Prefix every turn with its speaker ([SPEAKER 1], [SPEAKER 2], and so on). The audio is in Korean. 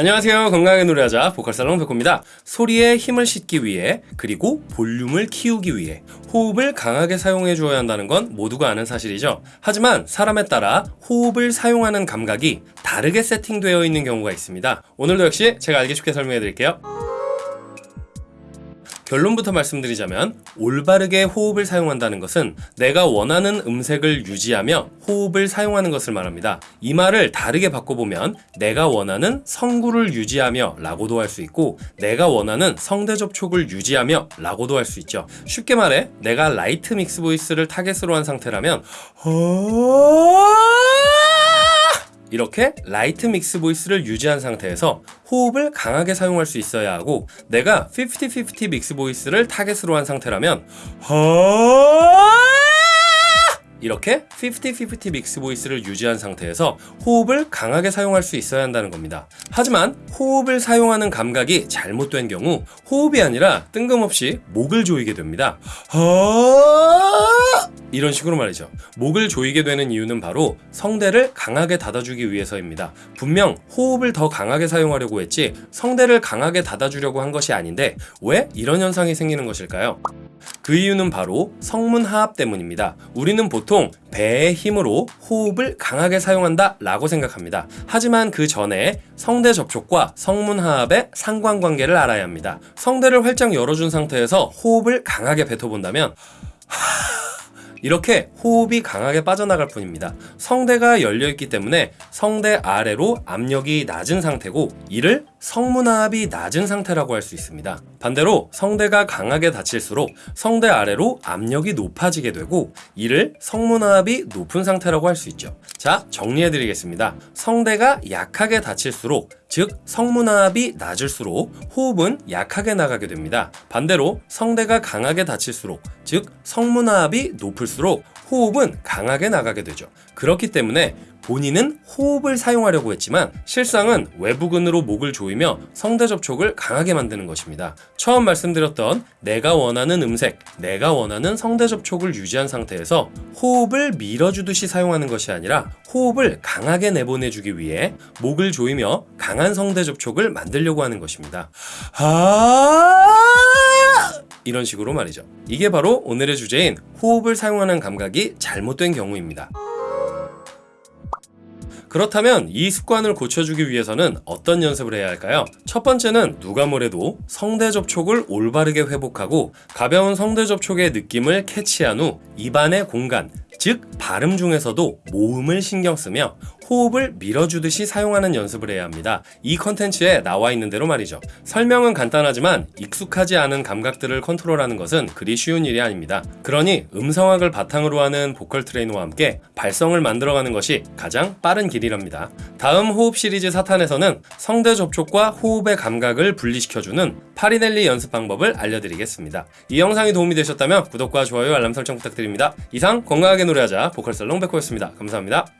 [SPEAKER 1] 안녕하세요. 건강하게 노래하자 보컬살롱 백호입니다. 소리에 힘을 싣기 위해 그리고 볼륨을 키우기 위해 호흡을 강하게 사용해 주어야 한다는 건 모두가 아는 사실이죠. 하지만 사람에 따라 호흡을 사용하는 감각이 다르게 세팅되어 있는 경우가 있습니다. 오늘도 역시 제가 알기 쉽게 설명해 드릴게요. 결론부터 말씀드리자면 올바르게 호흡을 사용한다는 것은 내가 원하는 음색을 유지하며 호흡을 사용하는 것을 말합니다. 이 말을 다르게 바꿔보면 내가 원하는 성구를 유지하며 라고도 할 수 있고 내가 원하는 성대 접촉을 유지하며 라고도 할 수 있죠. 쉽게 말해 내가 light mix voice를 타겟으로 한 상태라면 이렇게 light mix voice를 유지한 상태에서 호흡을 강하게 사용할 수 있어야 하고 내가 50-50 mix voice를 타겟으로 한 상태라면 이렇게 50-50 mix voice를 유지한 상태에서 호흡을 강하게 사용할 수 있어야 한다는 겁니다. 하지만 호흡을 사용하는 감각이 잘못된 경우 호흡이 아니라 뜬금없이 목을 조이게 됩니다. 이런 식으로 말이죠. 목을 조이게 되는 이유는 바로 성대를 강하게 닫아주기 위해서입니다. 분명 호흡을 더 강하게 사용하려고 했지 성대를 강하게 닫아주려고 한 것이 아닌데 왜 이런 현상이 생기는 것일까요? 그 이유는 바로 성문 하압 때문입니다. 우리는 보통 배의 힘으로 호흡을 강하게 사용한다 라고 생각합니다. 하지만 그 전에 성대 접촉과 성문 하압의 상관관계를 알아야 합니다. 성대를 활짝 열어준 상태에서 호흡을 강하게 뱉어본다면 이렇게 호흡이 강하게 빠져나갈 뿐입니다. 성대가 열려있기 때문에 성대 아래로 압력이 낮은 상태고 이를 성문압이 낮은 상태라고 할 수 있습니다. 반대로 성대가 강하게 닫힐수록 성대 아래로 압력이 높아지게 되고 이를 성문압이 높은 상태라고 할 수 있죠. 자, 정리해 드리겠습니다. 성대가 약하게 닫힐수록 즉 성문압이 낮을수록 호흡은 약하게 나가게 됩니다. 반대로 성대가 강하게 닫힐수록 즉 성문압이 높을수록 호흡은 강하게 나가게 되죠. 그렇기 때문에 본인은 호흡을 사용하려고 했지만 실상은 외부근으로 목을 조이며 성대 접촉을 강하게 만드는 것입니다. 처음 말씀드렸던 내가 원하는 음색, 내가 원하는 성대 접촉을 유지한 상태에서 호흡을 밀어주듯이 사용하는 것이 아니라 호흡을 강하게 내보내주기 위해 목을 조이며 강한 성대 접촉을 만들려고 하는 것입니다. 아 이런 식으로 말이죠. 이게 바로 오늘의 주제인 호흡을 사용하는 감각이 잘못된 경우입니다. 그렇다면 이 습관을 고쳐주기 위해서는 어떤 연습을 해야 할까요? 첫 번째는 누가 뭐래도 성대 접촉을 올바르게 회복하고 가벼운 성대 접촉의 느낌을 캐치한 후 입안의 공간, 즉 발음 중에서도 모음을 신경 쓰며 호흡을 밀어주듯이 사용하는 연습을 해야 합니다. 이 컨텐츠에 나와 있는 대로 말이죠. 설명은 간단하지만 익숙하지 않은 감각들을 컨트롤하는 것은 그리 쉬운 일이 아닙니다. 그러니 음성학을 바탕으로 하는 보컬 트레이너와 함께 발성을 만들어가는 것이 가장 빠른 길이랍니다. 다음 호흡 시리즈 사탄에서는 성대 접촉과 호흡의 감각을 분리시켜주는 파리넬리 연습 방법을 알려드리겠습니다. 이 영상이 도움이 되셨다면 구독과 좋아요 알람 설정 부탁드립니다. 이상 건강하게 노래하자 보컬 살롱 백호였습니다. 감사합니다.